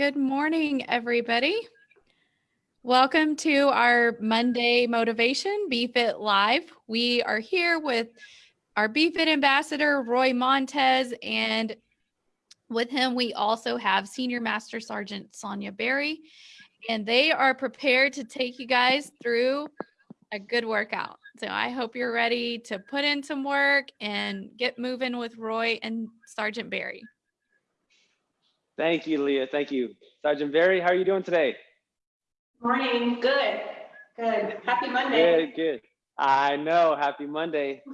Good morning, everybody. Welcome to our Monday Motivation BFit Live. We are here with our BFit ambassador, Roy Montez, and with him, we also have Senior Master Sergeant Sonia Berry, and they are prepared to take you guys through a good workout. So I hope you're ready to put in some work and get moving with Roy and Sergeant Berry. Thank you, Leah. Thank you. Sergeant Berry, how are you doing today? Morning. Good. Good. Happy Monday. Good, good. I know. Happy Monday.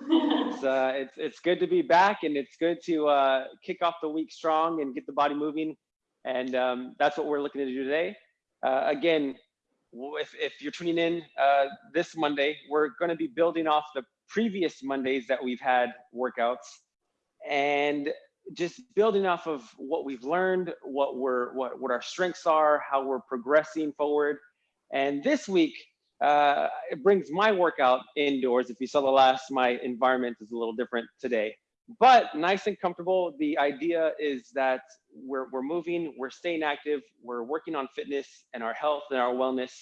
It's, uh, it's, it's good to be back and it's good to uh, kick off the week strong and get the body moving. And um, that's what we're looking to do today. Uh, again, if, if you're tuning in uh, this Monday, we're going to be building off the previous Mondays that we've had workouts. And just building off of what we've learned, what we're what what our strengths are, how we're progressing forward. And this week, uh, it brings my workout indoors. If you saw the last, my environment is a little different today, but nice and comfortable. The idea is that we're we're moving, we're staying active, we're working on fitness and our health and our wellness.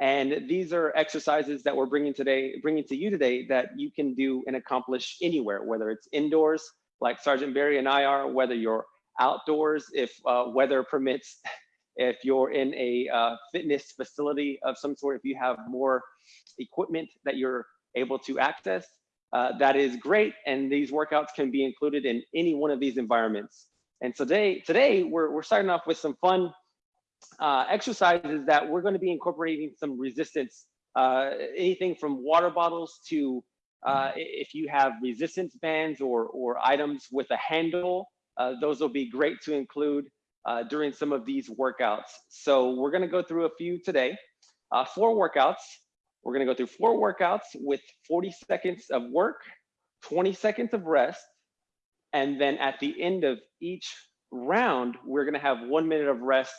And these are exercises that we're bringing today, bringing to you today that you can do and accomplish anywhere, whether it's indoors, like Sergeant Berry and I are, whether you're outdoors, if uh, weather permits, if you're in a uh, fitness facility of some sort, if you have more equipment that you're able to access, uh, that is great. And these workouts can be included in any one of these environments. And today, today we're, we're starting off with some fun uh, exercises that we're going to be incorporating some resistance, uh, anything from water bottles to uh, if you have resistance bands or, or items with a handle, uh, those will be great to include uh, during some of these workouts. So we're gonna go through a few today. Uh, four workouts. We're gonna go through four workouts with 40 seconds of work, 20 seconds of rest, and then at the end of each round, we're gonna have one minute of rest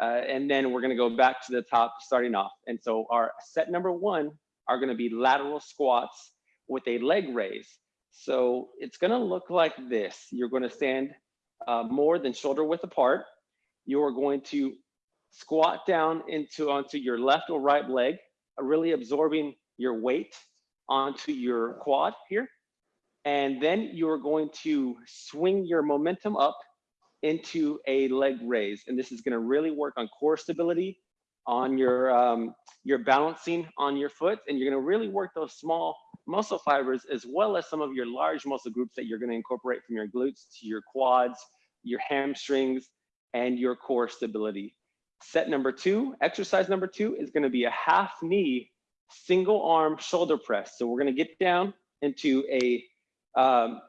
uh, and then we're gonna go back to the top starting off. And so our set number one are gonna be lateral squats with a leg raise. So it's gonna look like this. You're gonna stand uh, more than shoulder width apart. You're going to squat down into onto your left or right leg, uh, really absorbing your weight onto your quad here. And then you're going to swing your momentum up into a leg raise. And this is gonna really work on core stability, on your, um, your balancing on your foot, and you're gonna really work those small muscle fibers, as well as some of your large muscle groups that you're gonna incorporate from your glutes to your quads, your hamstrings, and your core stability. Set number two, exercise number two is gonna be a half knee, single arm shoulder press. So we're gonna get down into a, um,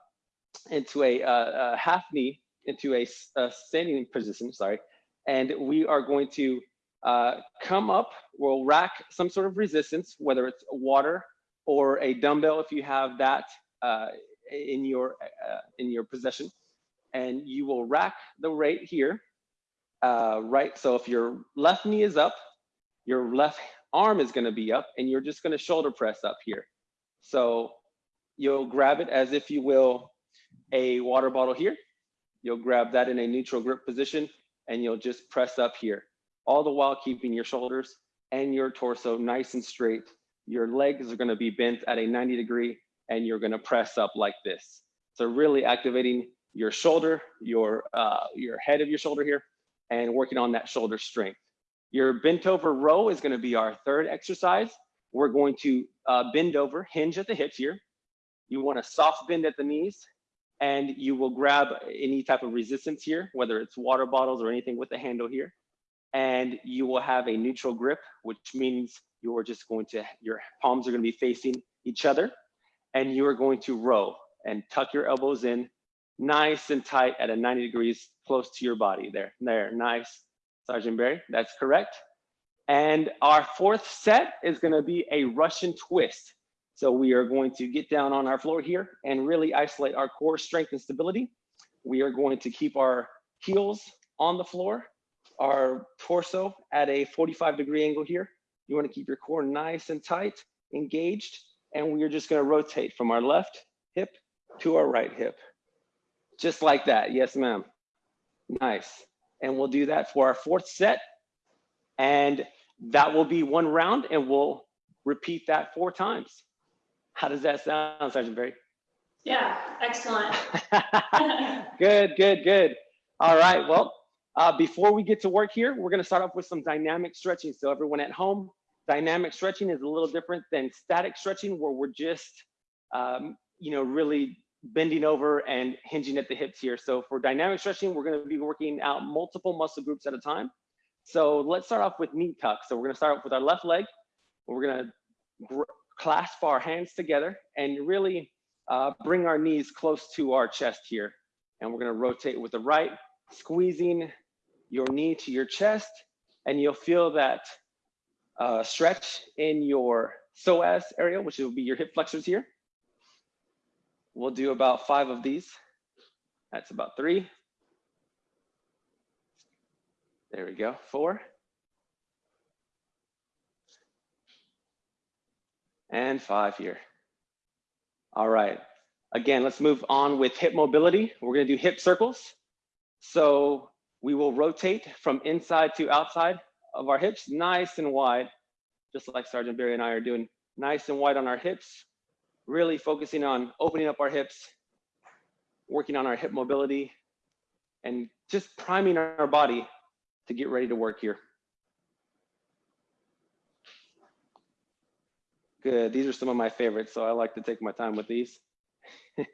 into a, uh, a half knee, into a, a, standing position, sorry. And we are going to uh, come up, we'll rack some sort of resistance, whether it's water or a dumbbell if you have that uh, in your uh, in your possession, and you will rack the rate here, uh, right? So if your left knee is up, your left arm is going to be up, and you're just going to shoulder press up here. So you'll grab it as if you will a water bottle here. You'll grab that in a neutral grip position, and you'll just press up here, all the while keeping your shoulders and your torso nice and straight your legs are gonna be bent at a 90 degree and you're gonna press up like this. So really activating your shoulder, your, uh, your head of your shoulder here and working on that shoulder strength. Your bent over row is gonna be our third exercise. We're going to uh, bend over, hinge at the hips here. You want a soft bend at the knees and you will grab any type of resistance here, whether it's water bottles or anything with the handle here. And you will have a neutral grip, which means you're just going to, your palms are gonna be facing each other and you are going to row and tuck your elbows in nice and tight at a 90 degrees close to your body there. There, nice. Sergeant Berry, that's correct. And our fourth set is gonna be a Russian twist. So we are going to get down on our floor here and really isolate our core strength and stability. We are going to keep our heels on the floor, our torso at a 45 degree angle here, you wanna keep your core nice and tight, engaged, and we're just gonna rotate from our left hip to our right hip. Just like that, yes ma'am. Nice. And we'll do that for our fourth set. And that will be one round and we'll repeat that four times. How does that sound, Sergeant Berry? Yeah, excellent. good, good, good. All right, well, uh, before we get to work here, we're gonna start off with some dynamic stretching. So everyone at home, dynamic stretching is a little different than static stretching where we're just, um, you know, really bending over and hinging at the hips here. So for dynamic stretching, we're gonna be working out multiple muscle groups at a time. So let's start off with knee tuck. So we're gonna start off with our left leg. We're gonna clasp our hands together and really uh, bring our knees close to our chest here. And we're gonna rotate with the right, squeezing your knee to your chest, and you'll feel that uh, stretch in your psoas area, which will be your hip flexors here. We'll do about five of these. That's about three. There we go, four. And five here. All right, again, let's move on with hip mobility. We're gonna do hip circles. So we will rotate from inside to outside of our hips, nice and wide, just like Sergeant Berry and I are doing, nice and wide on our hips, really focusing on opening up our hips, working on our hip mobility, and just priming our body to get ready to work here. Good, these are some of my favorites, so I like to take my time with these.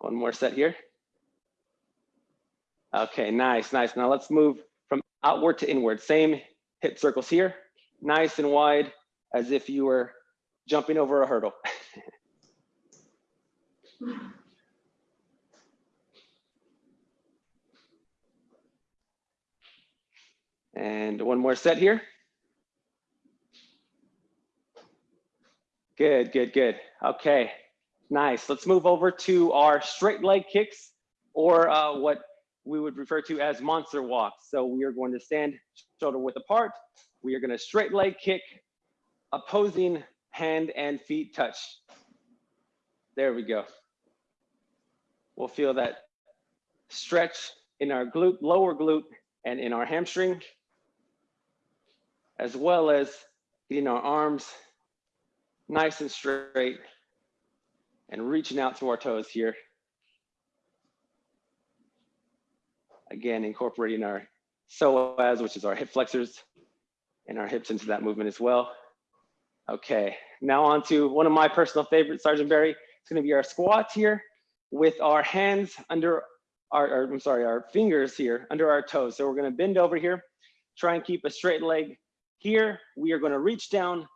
One more set here. Okay, nice, nice. Now let's move from outward to inward. Same hip circles here, nice and wide, as if you were jumping over a hurdle. and one more set here. Good, good, good. Okay, nice. Let's move over to our straight leg kicks or uh, what we would refer to as monster walks. So we are going to stand shoulder width apart. We are going to straight leg kick, opposing hand and feet touch. There we go. We'll feel that stretch in our glute, lower glute, and in our hamstring, as well as getting our arms nice and straight and reaching out to our toes here. Again, incorporating our psoas, which is our hip flexors, and our hips into that movement as well. Okay, now on to one of my personal favorites, Sergeant Berry. It's gonna be our squats here with our hands under our, or, I'm sorry, our fingers here under our toes. So we're gonna bend over here, try and keep a straight leg here. We are gonna reach down,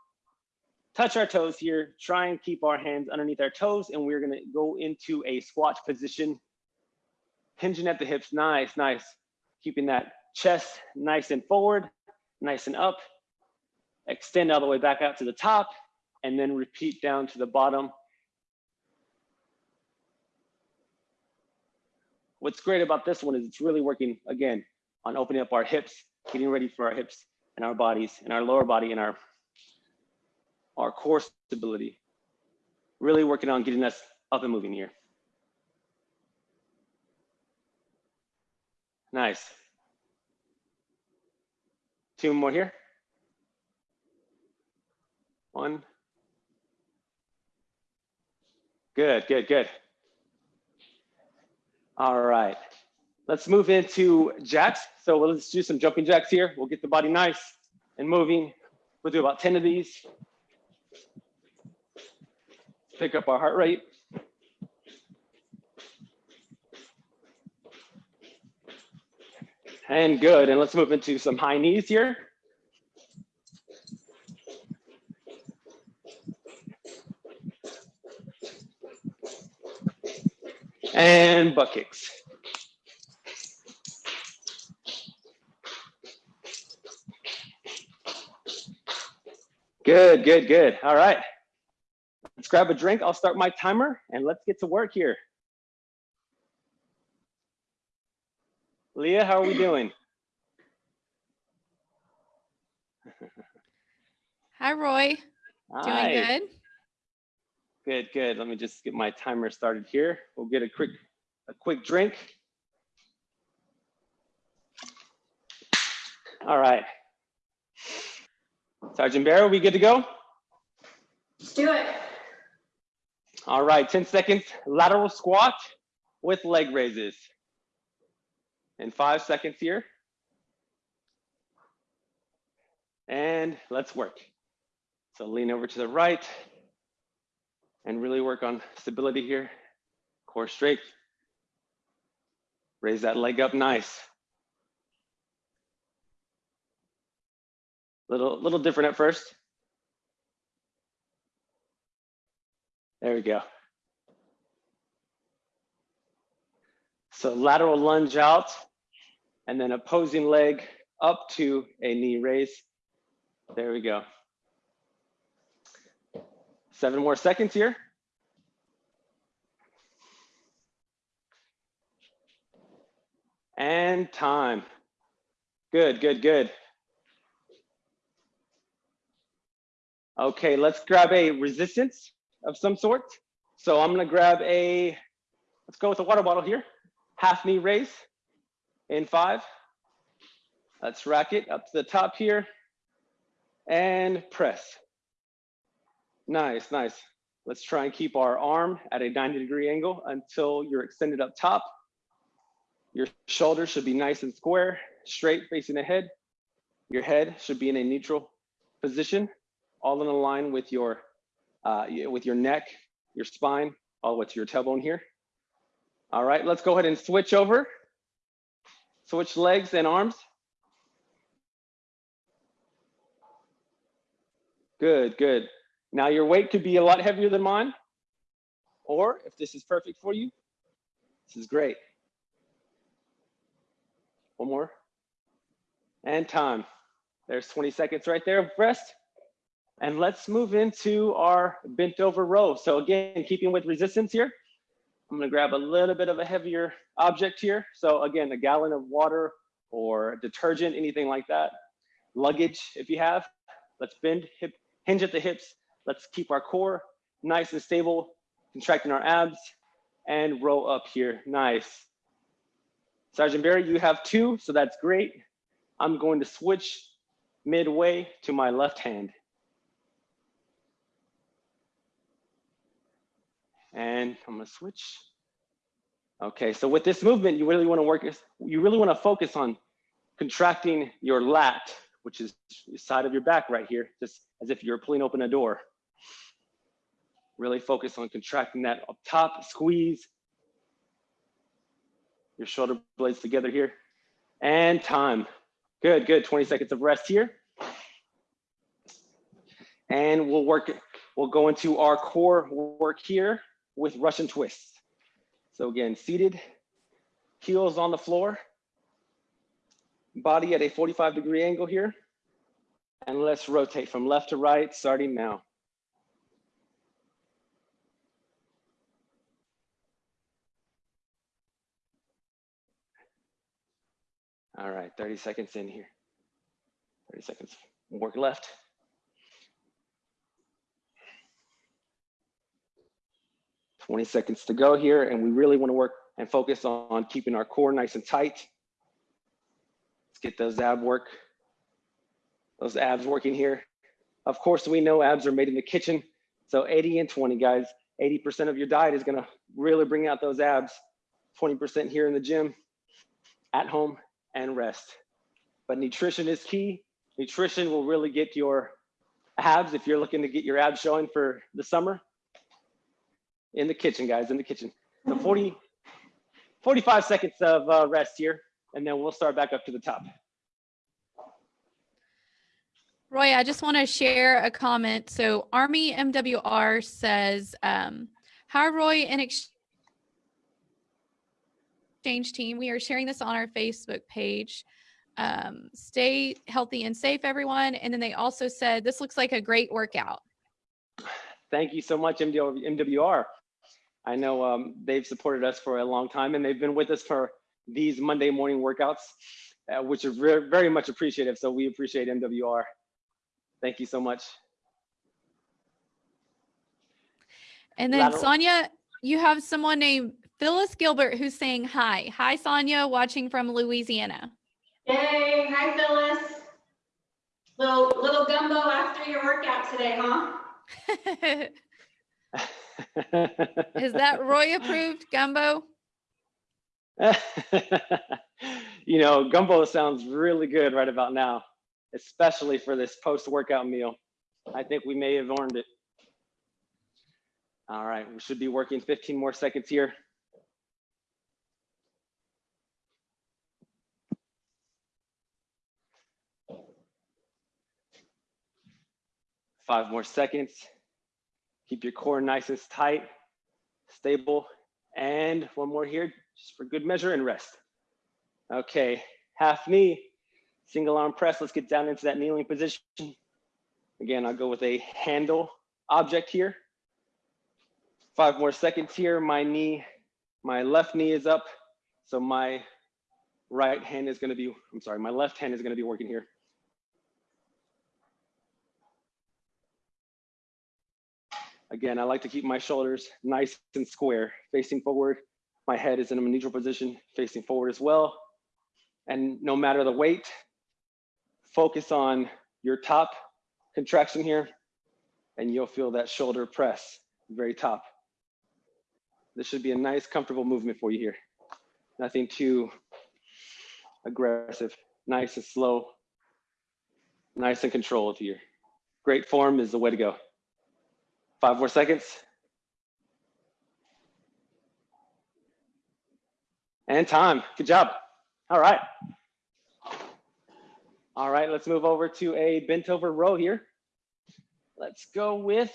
touch our toes here, try and keep our hands underneath our toes, and we're gonna go into a squat position hinging at the hips, nice, nice. Keeping that chest nice and forward, nice and up. Extend all the way back out to the top, and then repeat down to the bottom. What's great about this one is it's really working, again, on opening up our hips, getting ready for our hips and our bodies and our lower body and our, our core stability. Really working on getting us up and moving here. Nice. Two more here. One. Good, good, good. All right. Let's move into jacks. So let's do some jumping jacks here. We'll get the body nice and moving. We'll do about 10 of these. Pick up our heart rate. And good. And let's move into some high knees here. And butt kicks. Good, good, good. All right. Let's grab a drink. I'll start my timer and let's get to work here. Leah, how are we doing? Hi, Roy. Hi. Doing good? Good, good. Let me just get my timer started here. We'll get a quick a quick drink. All right. Sergeant Barrow, we good to go? Let's do it. All right, 10 seconds lateral squat with leg raises. And five seconds here. And let's work. So lean over to the right and really work on stability here. Core straight. Raise that leg up nice. Little, little different at first. There we go. So lateral lunge out and then opposing leg up to a knee raise. There we go. Seven more seconds here. And time. Good, good, good. Okay, let's grab a resistance of some sort. So I'm gonna grab a, let's go with a water bottle here. Half knee raise in five. Let's rack it up to the top here and press. Nice, nice. Let's try and keep our arm at a 90 degree angle until you're extended up top. Your shoulders should be nice and square, straight facing ahead. Your head should be in a neutral position, all in a line with your uh, with your neck, your spine, all the way to your tailbone here. All right, let's go ahead and switch over. Switch legs and arms. Good, good. Now your weight could be a lot heavier than mine, or if this is perfect for you, this is great. One more. And time. There's 20 seconds right there of rest. And let's move into our bent over row. So again, keeping with resistance here, I'm gonna grab a little bit of a heavier object here. So again, a gallon of water or detergent, anything like that. Luggage, if you have, let's bend, hip, hinge at the hips. Let's keep our core nice and stable, contracting our abs and row up here, nice. Sergeant Berry, you have two, so that's great. I'm going to switch midway to my left hand. And I'm gonna switch. Okay, so with this movement, you really wanna work, you really wanna focus on contracting your lat, which is the side of your back right here, just as if you're pulling open a door. Really focus on contracting that up top, squeeze your shoulder blades together here. And time. Good, good. 20 seconds of rest here. And we'll work, we'll go into our core work here with Russian twists. So again, seated, heels on the floor, body at a 45 degree angle here. And let's rotate from left to right, starting now. All right, 30 seconds in here. 30 seconds, work left. Twenty seconds to go here, and we really want to work and focus on keeping our core nice and tight. Let's get those ab work, those abs working here. Of course, we know abs are made in the kitchen. So 80 and 20, guys. 80% of your diet is gonna really bring out those abs. 20% here in the gym, at home, and rest. But nutrition is key. Nutrition will really get your abs if you're looking to get your abs showing for the summer. In the kitchen, guys, in the kitchen. So 40, 45 seconds of uh, rest here, and then we'll start back up to the top. Roy, I just want to share a comment. So Army MWR says, um, hi, Roy, in exchange team, we are sharing this on our Facebook page. Um, stay healthy and safe, everyone. And then they also said, this looks like a great workout. Thank you so much, MWR. I know um, they've supported us for a long time and they've been with us for these Monday morning workouts, uh, which are very, very much appreciative. So we appreciate MWR. Thank you so much. And then Lateral. Sonia, you have someone named Phyllis Gilbert, who's saying hi. Hi, Sonia, watching from Louisiana. Yay, hi Phyllis. Little, little gumbo after your workout today, huh? Is that Roy approved gumbo? you know, gumbo sounds really good right about now, especially for this post-workout meal. I think we may have earned it. All right, we should be working 15 more seconds here. Five more seconds. Keep your core nice and tight, stable. And one more here, just for good measure and rest. Okay, half knee, single arm press. Let's get down into that kneeling position. Again, I'll go with a handle object here. Five more seconds here. My knee, my left knee is up. So my right hand is gonna be, I'm sorry, my left hand is gonna be working here. Again, I like to keep my shoulders nice and square, facing forward. My head is in a neutral position, facing forward as well. And no matter the weight, focus on your top contraction here, and you'll feel that shoulder press very top. This should be a nice, comfortable movement for you here. Nothing too aggressive, nice and slow, nice and controlled here. Great form is the way to go. Five more seconds. And time. Good job. All right. All right, let's move over to a bent over row here. Let's go with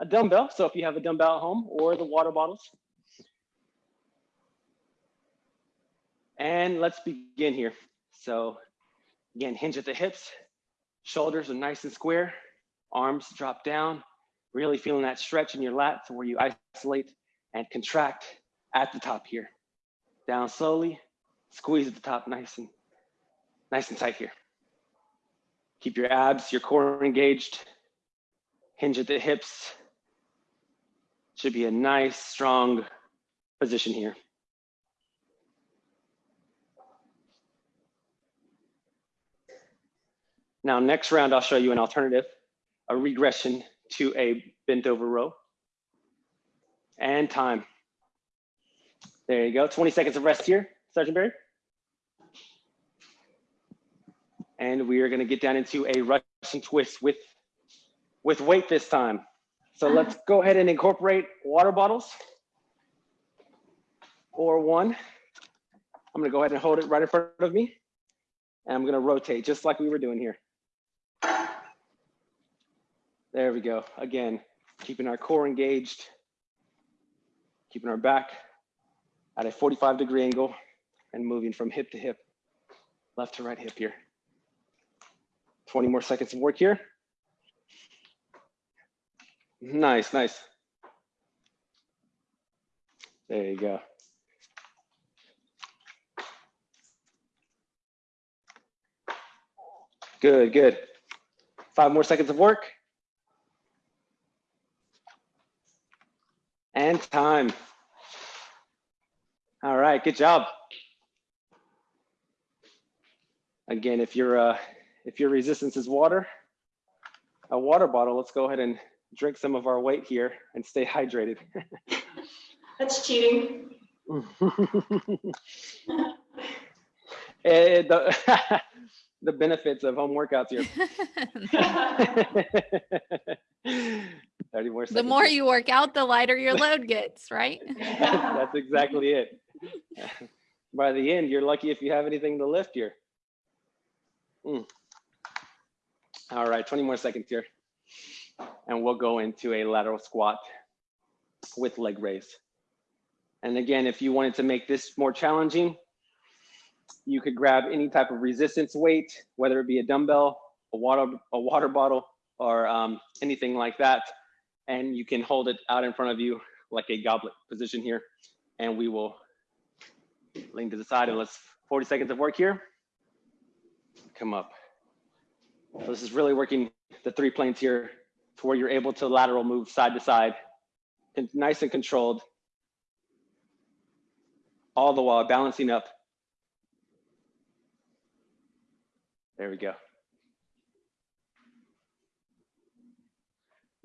a dumbbell. So if you have a dumbbell at home or the water bottles. And let's begin here. So again, hinge at the hips, shoulders are nice and square, arms drop down, really feeling that stretch in your lats where you isolate and contract at the top here. Down slowly, squeeze at the top nice and nice and tight here. Keep your abs, your core engaged, hinge at the hips. Should be a nice, strong position here. Now, next round, I'll show you an alternative, a regression to a bent over row. And time. There you go. 20 seconds of rest here, Sergeant Berry. And we are going to get down into a Russian twist with, with weight this time. So let's go ahead and incorporate water bottles or one. I'm going to go ahead and hold it right in front of me. And I'm going to rotate just like we were doing here. There we go. Again, keeping our core engaged, keeping our back at a 45 degree angle and moving from hip to hip, left to right hip here. 20 more seconds of work here. Nice, nice. There you go. Good, good. Five more seconds of work. And time. All right, good job. Again, if your uh, if your resistance is water, a water bottle, let's go ahead and drink some of our weight here and stay hydrated. That's cheating. Eh, the, the benefits of home workouts here. 30 more the more you work out, the lighter your load gets, right? That's exactly it. By the end, you're lucky if you have anything to lift here. Mm. All right, 20 more seconds here. And we'll go into a lateral squat with leg raise. And again, if you wanted to make this more challenging, you could grab any type of resistance weight, whether it be a dumbbell, a water, a water bottle, or um, anything like that. And you can hold it out in front of you like a goblet position here. And we will lean to the side and let's 40 seconds of work here. Come up. So this is really working the three planes here to where you're able to lateral move side to side, and nice and controlled. all the while balancing up. There we go.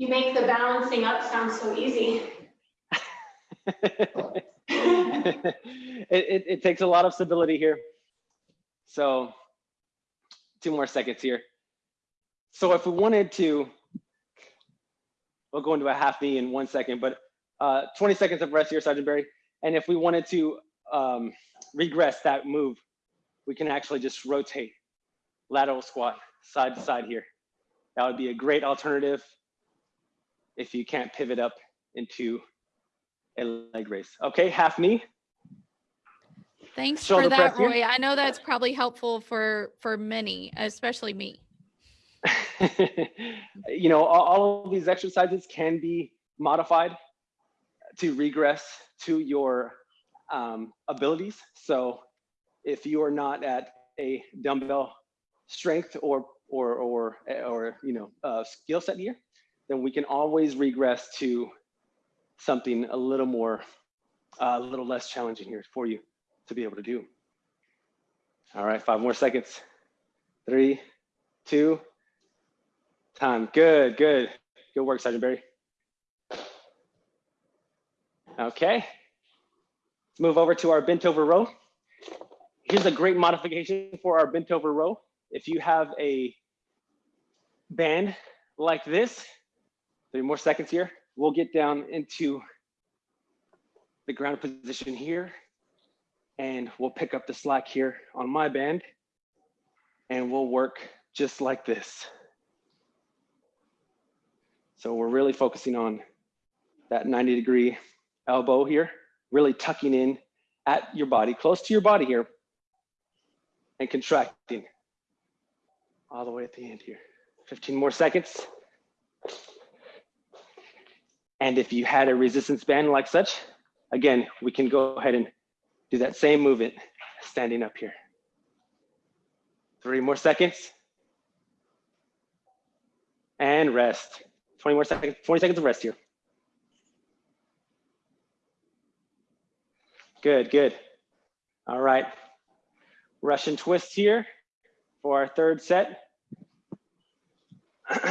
You make the balancing up sound so easy. it, it, it takes a lot of stability here. So two more seconds here. So if we wanted to, we'll go into a half knee in one second, but uh, 20 seconds of rest here, Sergeant Berry. And if we wanted to um, regress that move, we can actually just rotate lateral squat side to side here. That would be a great alternative if you can't pivot up into a leg raise. Okay, half knee. Thanks Shoulder for that, press here. Roy. I know that's probably helpful for for many, especially me. you know, all, all of these exercises can be modified to regress to your um, abilities. So if you are not at a dumbbell strength or or or or you know uh, skill set here, then we can always regress to something a little more, uh, a little less challenging here for you to be able to do. All right, five more seconds. Three, two, time. Good, good. Good work, Sergeant Berry. Okay, let's move over to our bent over row. Here's a great modification for our bent over row. If you have a band like this, three more seconds here, we'll get down into the ground position here and we'll pick up the slack here on my band and we'll work just like this. So we're really focusing on that 90 degree elbow here, really tucking in at your body, close to your body here, and contracting all the way at the end here. 15 more seconds. And if you had a resistance band like such, again, we can go ahead and do that same movement standing up here. Three more seconds. And rest. 20 more seconds, 20 seconds of rest here. Good, good. All right. Russian twist here for our third set.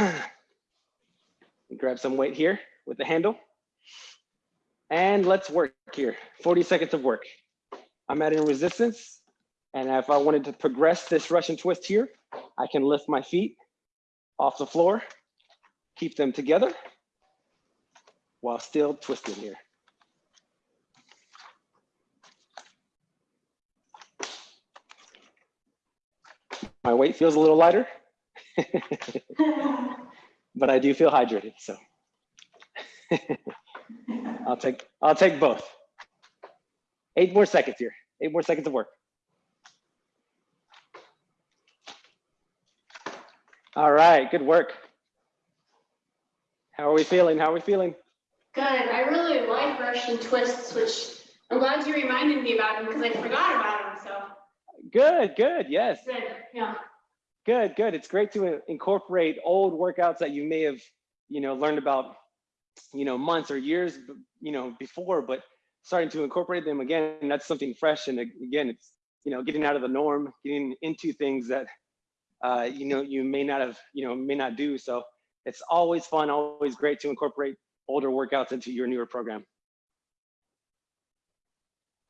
Grab some weight here with the handle. And let's work here, 40 seconds of work. I'm adding resistance. And if I wanted to progress this Russian twist here, I can lift my feet off the floor, keep them together while still twisting here. My weight feels a little lighter, but I do feel hydrated, so. I'll take I'll take both. Eight more seconds here. Eight more seconds of work. All right, good work. How are we feeling? How are we feeling? Good. I really like Russian twists, which I'm glad you reminded me about them because I forgot about them. So Good, good. Yes. good. Yeah. Good, good. It's great to incorporate old workouts that you may have, you know, learned about, you know, months or years, you know, before, but starting to incorporate them again, that's something fresh. And again, it's, you know, getting out of the norm, getting into things that, uh, you know, you may not have, you know, may not do. So it's always fun, always great to incorporate older workouts into your newer program.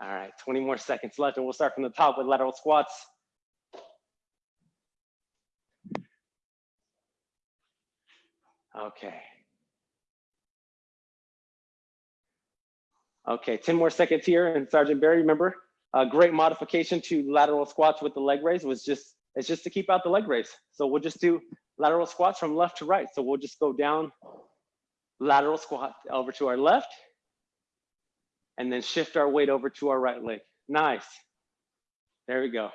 All right, 20 more seconds left and we'll start from the top with lateral squats. Okay. Okay, 10 more seconds here. And Sergeant Berry, remember, a great modification to lateral squats with the leg raise was just, it's just to keep out the leg raise. So we'll just do lateral squats from left to right. So we'll just go down, lateral squat over to our left, and then shift our weight over to our right leg. Nice. There we go.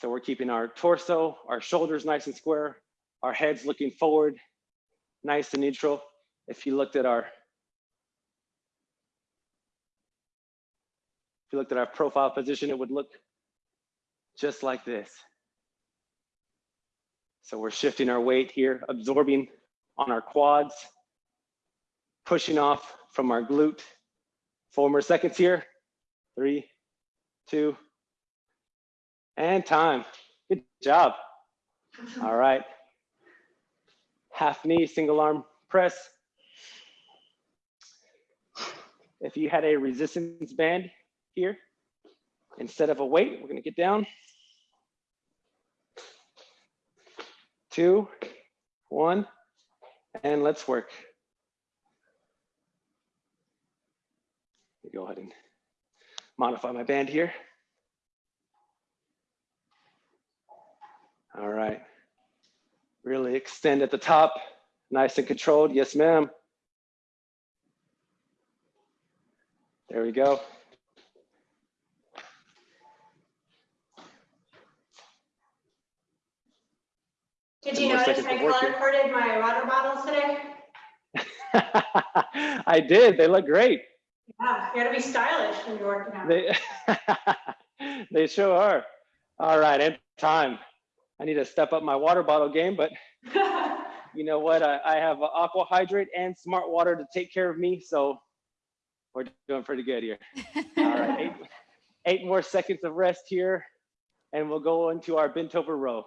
So we're keeping our torso, our shoulders nice and square, our heads looking forward, nice and neutral. If you looked at our if you looked at our profile position, it would look just like this. So we're shifting our weight here, absorbing on our quads, pushing off from our glute. Four more seconds here. three, two, and time. Good job. All right. Half knee, single arm press. If you had a resistance band here, instead of a weight, we're gonna get down. Two, one, and let's work. Go ahead and modify my band here. All right. Really extend at the top, nice and controlled. Yes, ma'am. There we go. Did you notice I color coded my water bottles today? I did. They look great. Yeah, you gotta be stylish when you're working out. They, they sure are. All right, and time. I need to step up my water bottle game, but you know what? I, I have aqua hydrate and smart water to take care of me, so we're doing pretty good here. All right, eight, eight more seconds of rest here, and we'll go into our bent over row.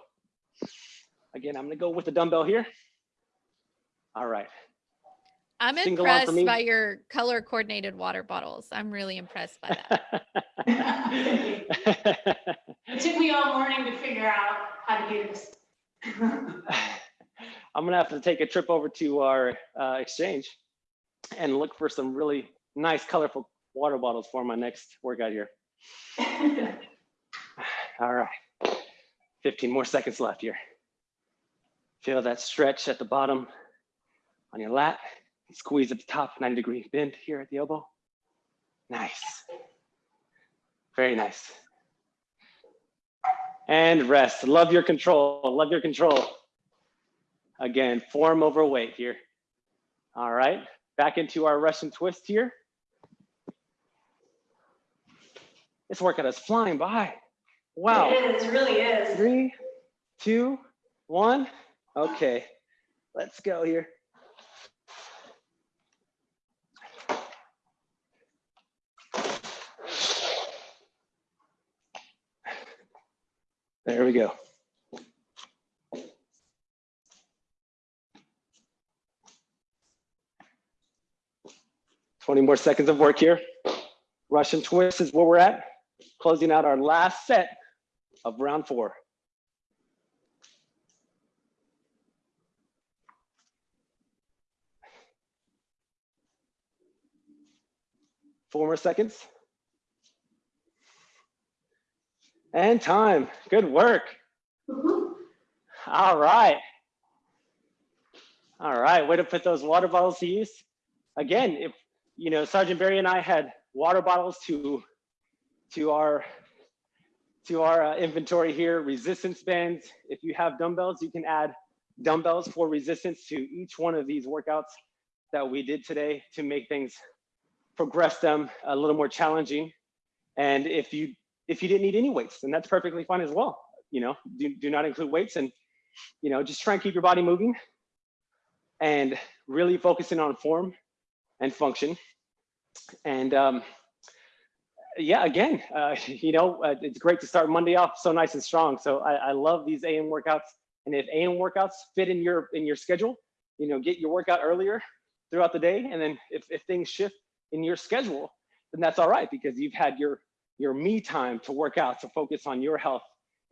Again, I'm gonna go with the dumbbell here. All right. I'm Single impressed by your color coordinated water bottles. I'm really impressed by that. It took me all morning to figure out how to do this. I'm gonna have to take a trip over to our uh, exchange and look for some really nice, colorful water bottles for my next workout here. All right, 15 more seconds left here. Feel that stretch at the bottom on your lat. Squeeze at the top, 90 degree bend here at the elbow. Nice. Very nice. And rest. Love your control. Love your control. Again, form over weight here. All right, back into our Russian twist here. This workout is flying by. Wow. It is, it really is. Three, two, one. Okay, let's go here. There we go. Twenty more seconds of work here. Russian twist is where we're at. Closing out our last set of round four. Four more seconds. And time. Good work. Mhm. All right. All right. Way to put those water bottles to use. Again, if you know, Sergeant Berry and I had water bottles to to our to our uh, inventory here, resistance bands. If you have dumbbells, you can add dumbbells for resistance to each one of these workouts that we did today to make things progress them a little more challenging. And if you if you didn't need any weights, then that's perfectly fine as well. You know, do, do not include weights and you know, just try and keep your body moving and really focusing on form and function. And um, yeah, again, uh, you know, uh, it's great to start Monday off so nice and strong. So I, I love these AM workouts. And if AM workouts fit in your in your schedule, you know, get your workout earlier throughout the day. And then if, if things shift in your schedule, then that's all right because you've had your your me time to work out to focus on your health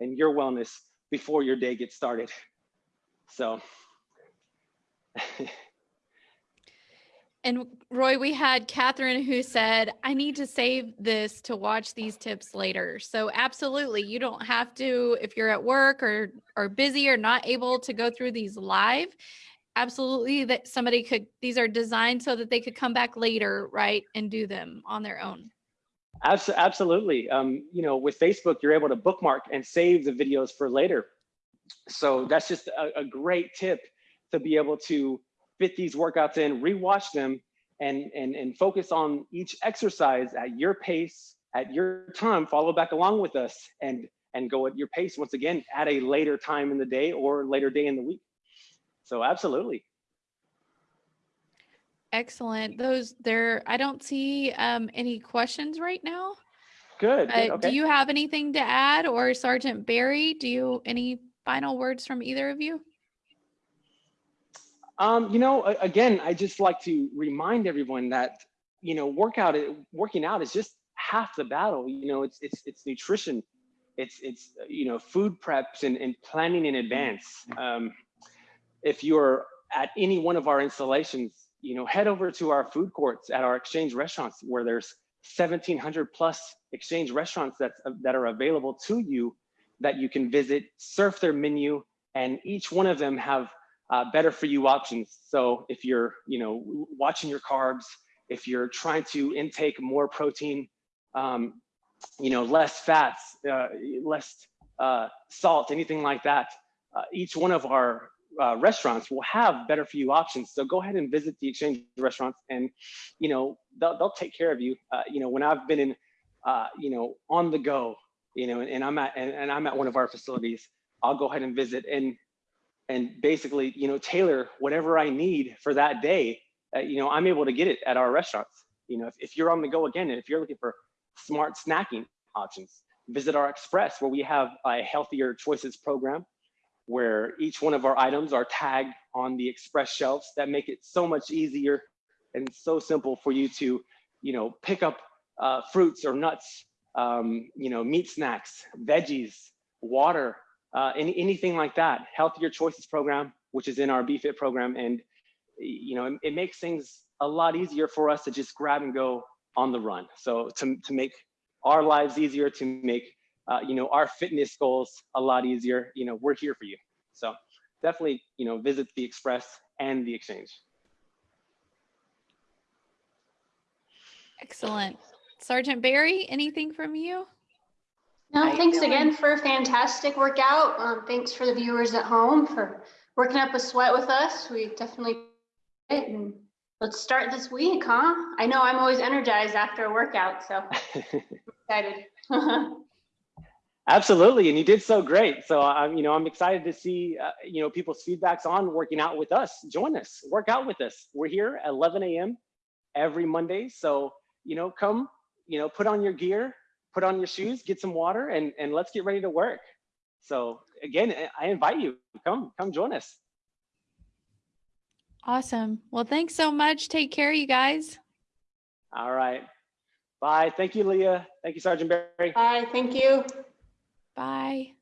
and your wellness before your day gets started. So And Roy, we had Catherine who said, I need to save this to watch these tips later. So absolutely, you don't have to, if you're at work or or busy or not able to go through these live, absolutely that somebody could, these are designed so that they could come back later, right? And do them on their own. Absolutely. Um, you know, with Facebook, you're able to bookmark and save the videos for later. So that's just a, a great tip to be able to fit these workouts in, rewatch them, and, and, and focus on each exercise at your pace, at your time, follow back along with us and, and go at your pace once again at a later time in the day or later day in the week. So absolutely. Excellent. Those there, I don't see um, any questions right now. good. good, Uh, okay. Do you have anything to add or Sergeant Berry? Do you, any final words from either of you? Um, you know, again, I just like to remind everyone that you know, workout, working out is just half the battle. You know, it's it's it's nutrition, it's it's you know, food preps and, and planning in advance. Um, if you're at any one of our installations, you know, head over to our food courts at our exchange restaurants where there's 1,700 plus exchange restaurants that that are available to you that you can visit, surf their menu, and each one of them have uh, better for you options. So if you're, you know, watching your carbs, if you're trying to intake more protein, um, you know, less fats, uh, less uh, salt, anything like that, uh, each one of our uh, restaurants will have better for you options. So go ahead and visit the exchange restaurants, and you know they'll they'll take care of you. Uh, you know, when I've been in, uh, you know, on the go, you know, and I'm at and, and I'm at one of our facilities, I'll go ahead and visit and and basically, you know, tailor whatever I need for that day. Uh, you know, I'm able to get it at our restaurants. You know, if, if you're on the go again, and if you're looking for smart snacking options, visit our Express where we have a healthier choices program where each one of our items are tagged on the Express shelves that make it so much easier and so simple for you to, you know, pick up uh, fruits or nuts, um, you know, meat snacks, veggies, water, uh, any, anything like that. Healthier Choices program, which is in our BFIT program, and you know, it, it makes things a lot easier for us to just grab and go on the run. So to to make our lives easier, to make uh, you know our fitness goals a lot easier, you know, we're here for you. So definitely, you know, visit the Express and the Exchange. Excellent. Sergeant Berry, anything from you? No, you thanks feeling? again for a fantastic workout. Um, thanks for the viewers at home for working up a sweat with us. We definitely did. And let's start this week, huh? I know I'm always energized after a workout, so excited. Absolutely, and you did so great. So I'm, you know, I'm excited to see, uh, you know, people's feedbacks on working out with us. Join us, work out with us. We're here at 11 a.m. every Monday. So you know, come, you know, put on your gear, put on your shoes, get some water, and and let's get ready to work. So again, I- I invite you, come, come join us. Awesome. Well, thanks so much. Take care, you guys. All right, bye. Thank you, Leah. Thank you, Sergeant Berry. Bye, thank you. Bye.